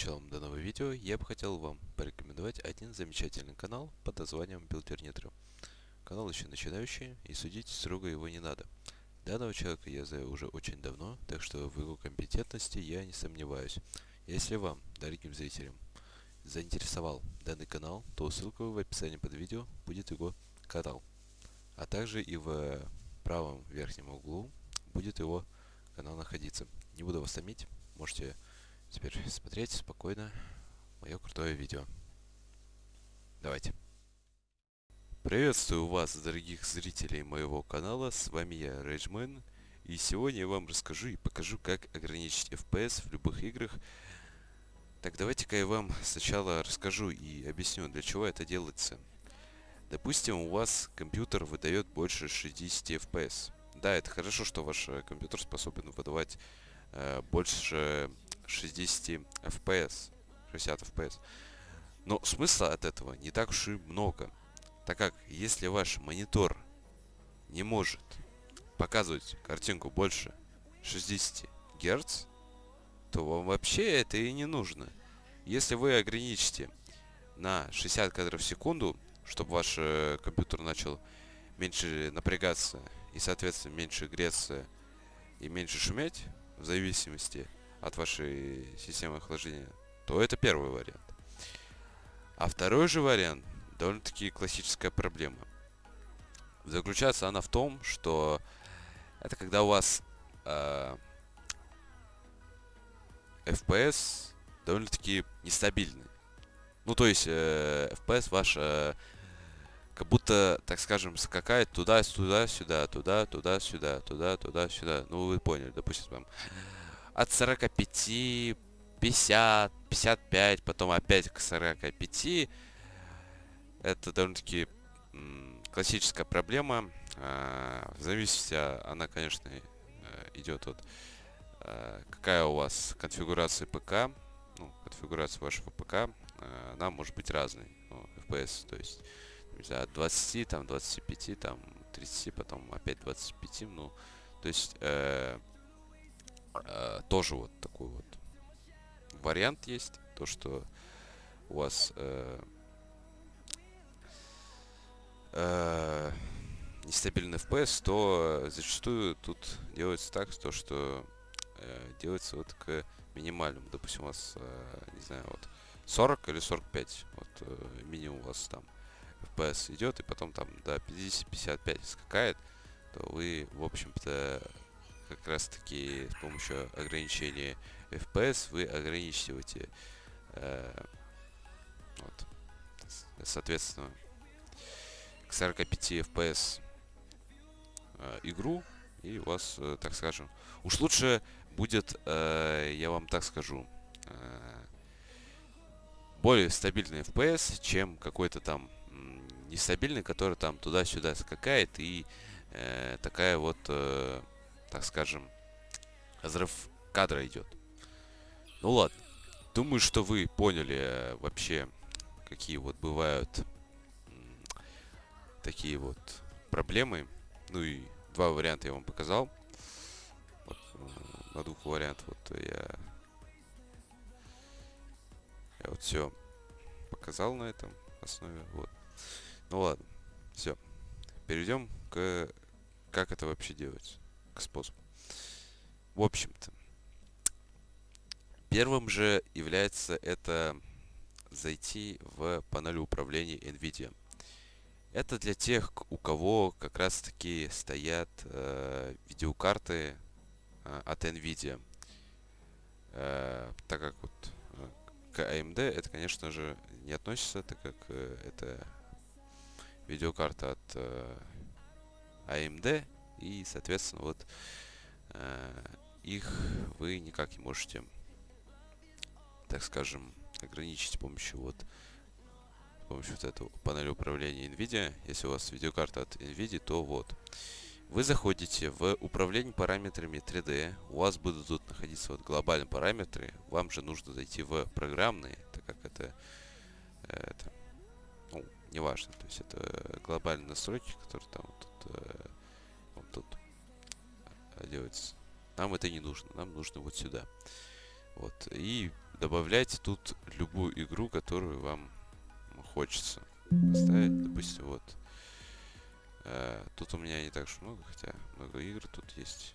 началом данного видео я бы хотел вам порекомендовать один замечательный канал под названием Builder Канал еще начинающий, и судить строго его не надо. Данного человека я знаю уже очень давно, так что в его компетентности я не сомневаюсь. Если вам, дорогим зрителям, заинтересовал данный канал, то ссылка в описании под видео будет его канал. А также и в правом верхнем углу будет его канал находиться. Не буду вас томить, можете теперь смотреть спокойно мое крутое видео. Давайте. Приветствую вас, дорогих зрителей моего канала, с вами я, Рейджмен, и сегодня я вам расскажу и покажу, как ограничить FPS в любых играх. Так, давайте-ка я вам сначала расскажу и объясню, для чего это делается. Допустим, у вас компьютер выдает больше 60 FPS. Да, это хорошо, что ваш компьютер способен выдавать э, больше 60 FPS, 60 FPS. Но смысла от этого не так уж и много. Так как, если ваш монитор не может показывать картинку больше 60 Гц, то вам вообще это и не нужно. Если вы ограничите на 60 кадров в секунду, чтобы ваш э, компьютер начал меньше напрягаться и, соответственно, меньше греться и меньше шуметь, в зависимости от вашей системы охлаждения, то это первый вариант. А второй же вариант довольно-таки классическая проблема. Заключается она в том, что это когда у вас э, FPS довольно-таки нестабильный. Ну, то есть э, FPS ваш э, как будто, так скажем, скакает туда-сюда, сюда, туда, туда, сюда, туда, туда, сюда. Ну, вы поняли, допустим, там от 45, 50, 55, потом опять к 45. Это довольно-таки классическая проблема. А, в зависимости, она, конечно, э, идет от э, какая у вас конфигурация ПК, ну, конфигурация вашего ПК, э, она может быть разной, ну, FPS, то есть, не знаю, от 20, там, 25, там, 30, потом опять 25, ну, то есть, э, э, тоже вот такой вот вариант есть. То, что у вас э, э, нестабильный FPS, то зачастую тут делается так, то, что э, делается вот к минимальному. Допустим, у вас, э, не знаю, вот 40 или 45, вот э, минимум у вас там FPS идет, и потом там до 50-55 скакает, то вы, в общем-то, как раз таки с помощью ограничения FPS вы ограничиваете э, вот, соответственно к 45 FPS э, игру и у вас, э, так скажем, уж лучше будет, э, я вам так скажу, э, более стабильный FPS, чем какой-то там нестабильный, который там туда-сюда скакает и э, такая вот э, так скажем, разрыв кадра идет. Ну ладно. Думаю, что вы поняли э, вообще, какие вот бывают такие вот проблемы. Ну и два варианта я вам показал. Вот, э, на двух вариантах вот я, я вот все показал на этом основе. Вот. Ну ладно, все. Перейдем к как это вообще делается к способу. В общем-то, первым же является это зайти в панель управления NVIDIA. Это для тех, у кого как раз таки стоят э, видеокарты э, от NVIDIA. Э, так как вот э, к AMD это, конечно же, не относится, так как э, это видеокарта от э, AMD и, соответственно, вот э, их вы никак не можете, так скажем, ограничить с помощью вот с помощью вот этого панели управления NVIDIA. Если у вас видеокарта от NVIDIA, то вот. Вы заходите в управление параметрами 3D. У вас будут тут находиться вот глобальные параметры. Вам же нужно зайти в программные, так как это, э, это неважно. То есть это глобальные настройки, которые там вот тут э, тут делается. Нам это не нужно, нам нужно вот сюда. Вот. И добавляйте тут любую игру, которую вам хочется поставить. Допустим, вот. Э, тут у меня не так уж много, хотя много игр тут есть.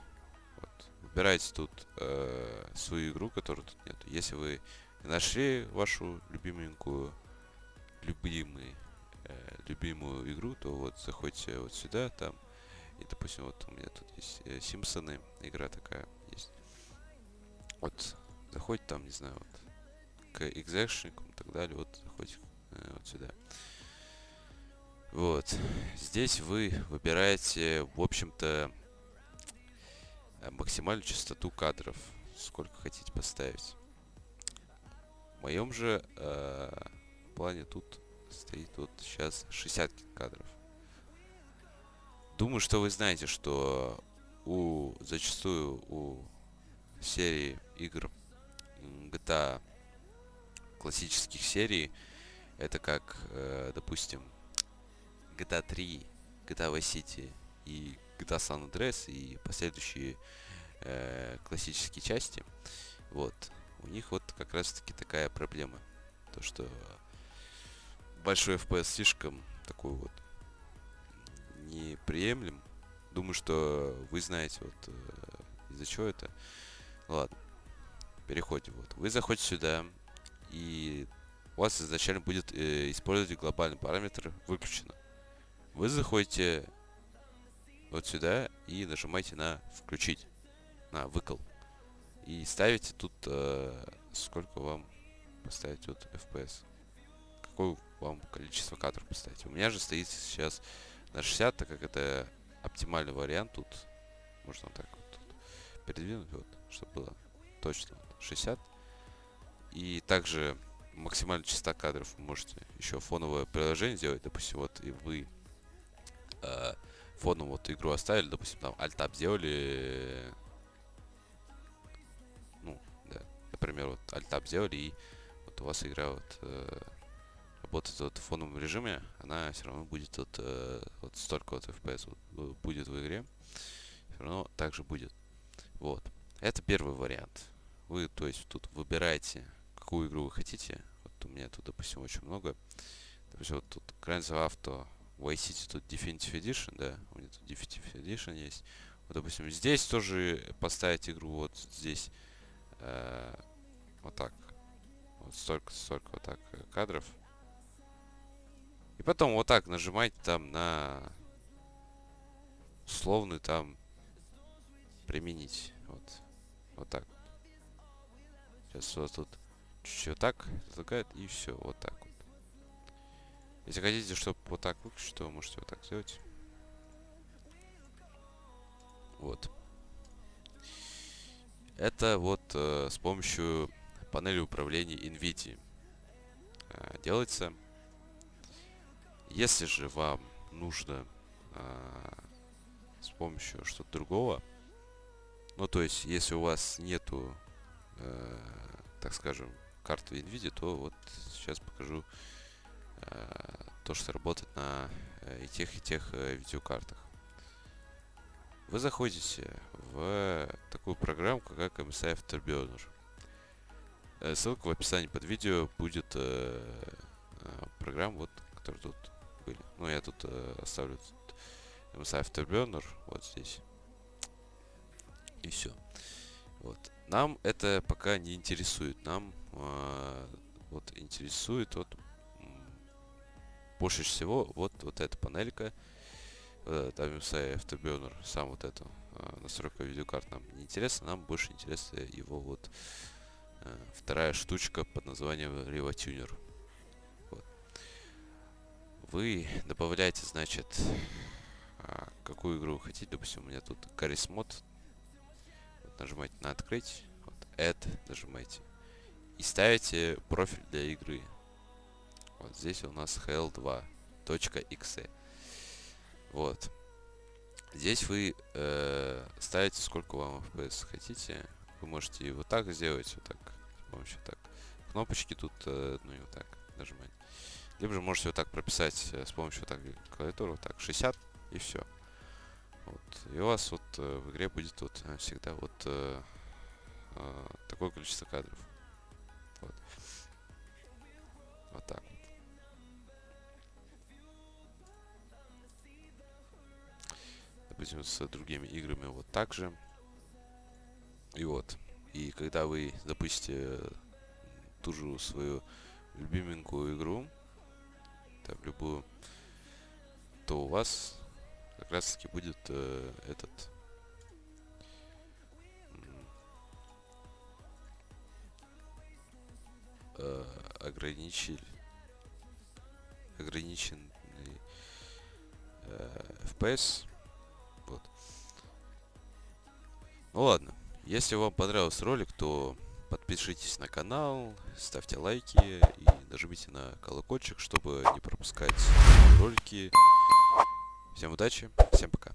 Вот. Выбирайте тут э, свою игру, которую тут нет. Если вы нашли вашу любименькую, любимый, любимую игру, то вот заходите вот сюда, там, и, допустим, вот у меня тут есть э, Симпсоны, игра такая есть. Вот, заходите там, не знаю, вот, к экзекшникам и так далее, вот, заходите э, вот сюда. Вот, здесь вы выбираете, в общем-то, максимальную частоту кадров, сколько хотите поставить. В моем же э, плане тут стоит вот сейчас 60 кадров. Думаю, что вы знаете, что у зачастую у серии игр GTA классических серий это как, э, допустим, GTA 3, GTA Vice City и GTA San Andreas и последующие э, классические части. Вот. У них вот как раз таки такая проблема. То, что большой FPS слишком такой вот неприемлем. Думаю, что вы знаете вот э, из-за чего это. Ладно. Переходим. Вот. Вы заходите сюда, и у вас изначально будет э, использовать глобальный параметр выключено. Вы заходите вот сюда и нажимаете на включить, на выкол. И ставите тут, э, сколько вам поставить вот FPS. Какое вам количество кадров поставить. У меня же стоит сейчас на 60, так как это оптимальный вариант тут. Можно так вот передвинуть, вот, чтобы было точно 60. И также максимальная частота кадров вы можете еще фоновое приложение сделать. Допустим, вот и вы э, фоном вот игру оставили, допустим, там альтап сделали. Ну, да. Например, вот альтап сделали, и вот у вас игра вот э, работает вот в фоновом режиме, она все равно будет вот, э, вот столько вот FPS вот, будет в игре. Все равно также будет. Вот. Это первый вариант. Вы, то есть, тут выбираете, какую игру вы хотите. Вот у меня тут, допустим, очень много. Допустим, вот тут Grand Theft Auto, Vice City, тут Definitive Edition, да, у меня тут Definitive Edition есть. Вот, допустим, здесь тоже поставить игру вот здесь э, вот так. Вот столько, столько вот так э, кадров. И потом вот так нажимать там на условный там применить. Вот. Вот так. Сейчас вот тут чуть-чуть вот так затыкает и все. Вот так вот. Если хотите, чтобы вот так выключить, то можете вот так сделать. Вот. Это вот э, с помощью панели управления NVIDIA э, делается. Если же вам нужно а, с помощью что-то другого, ну то есть если у вас нету, а, так скажем, карты NVIDIA, то вот сейчас покажу а, то, что работает на э, и тех, и тех а, видеокартах. Вы заходите в такую программку, как MSI Afterburner. Ссылка в описании под видео будет э, программа, вот, которая тут были. Ну, я тут э, оставлю тут MSI Afterburner вот здесь. И все. Вот. Нам это пока не интересует. Нам э, вот интересует вот больше всего вот, вот эта панелька. Вот этот MSI Afterburner, сам вот эту э, настройка видеокарт нам не интересно. Нам больше интересна его вот э, вторая штучка под названием RevaTuner вы добавляете, значит, а, какую игру вы хотите. Допустим, у меня тут Caris Mod. Вот, нажимаете на открыть. Вот, Add нажимаете. И ставите профиль для игры. Вот здесь у нас hell2.exe. Вот. Здесь вы э, ставите сколько вам FPS хотите. Вы можете вот так сделать, вот так, с помощью так. Кнопочки тут, э, ну и вот так нажимать. Либо же можете вот так прописать э, с помощью так клавиатуры, вот так 60 и все. Вот. И у вас вот э, в игре будет вот э, всегда вот э, э, такое количество кадров. Вот. Вот так. Допустим, с другими играми вот так же. И вот. И когда вы запустите ту же свою любименькую игру, там, любую, то у вас как раз таки будет э, этот э, ограничитель ограниченный э, FPS. Вот. Ну ладно. Если вам понравился ролик, то подпишитесь на канал, ставьте лайки и нажмите на колокольчик, чтобы не пропускать ролики. Всем удачи, всем пока.